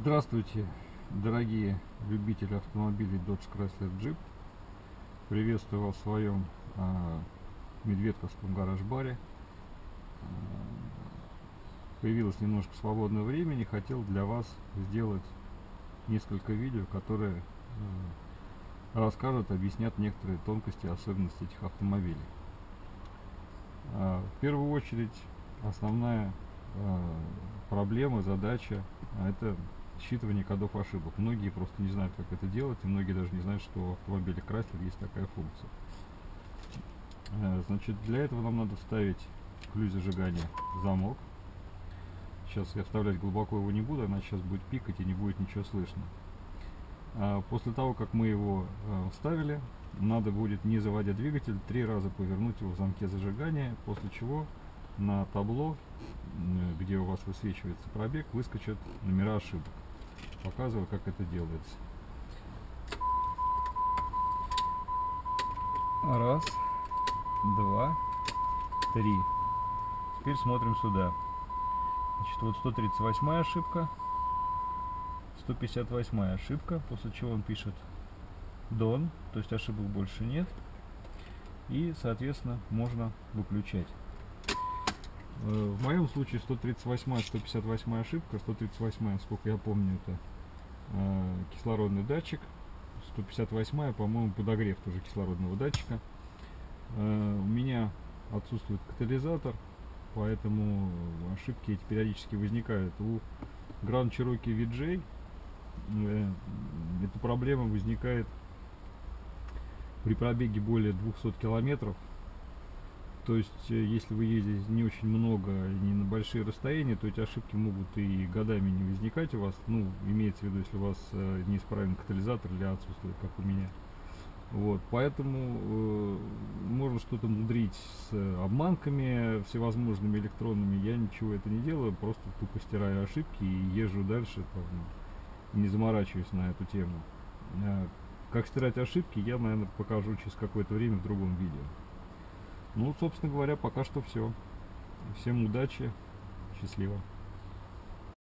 Здравствуйте, дорогие любители автомобилей Dodge Chrysler Jeep. Приветствую вас в своем э, Медведковском гараж-баре. Э, появилось немножко свободного времени, хотел для вас сделать несколько видео, которые э, расскажут, объяснят некоторые тонкости особенности этих автомобилей. Э, в первую очередь, основная э, проблема, задача а это считывание кодов ошибок. Многие просто не знают, как это делать, и многие даже не знают, что в автомобиле Chrysler есть такая функция. Э, значит, для этого нам надо вставить ключ зажигания замок. Сейчас я вставлять глубоко его не буду, иначе сейчас будет пикать и не будет ничего слышно. А после того, как мы его э, вставили, надо будет, не заводя двигатель, три раза повернуть его в замке зажигания, после чего на табло, где у вас высвечивается пробег, выскочат номера ошибок. Показываю, как это делается. Раз, два, три. Теперь смотрим сюда. Значит, вот 138 ошибка, 158 ошибка, после чего он пишет Дон, то есть ошибок больше нет. И, соответственно, можно выключать. Э, в моем случае 138 158 ошибка 138 сколько я помню это кислородный датчик. 158 по-моему подогрев тоже кислородного датчика. Э, у меня отсутствует катализатор поэтому ошибки эти периодически возникают. У Grand Cherokee VJ э, эта проблема возникает при пробеге более 200 километров то есть, э, если вы ездите не очень много, не на большие расстояния, то эти ошибки могут и годами не возникать у вас. Ну, имеется в виду, если у вас э, неисправен катализатор или отсутствует, как у меня. Вот, поэтому э, можно что-то мудрить с обманками всевозможными электронными. Я ничего это не делаю, просто тупо стираю ошибки и езжу дальше, там, не заморачиваюсь на эту тему. Э, как стирать ошибки, я, наверное, покажу через какое-то время в другом видео. Ну, собственно говоря, пока что все. Всем удачи, счастливо.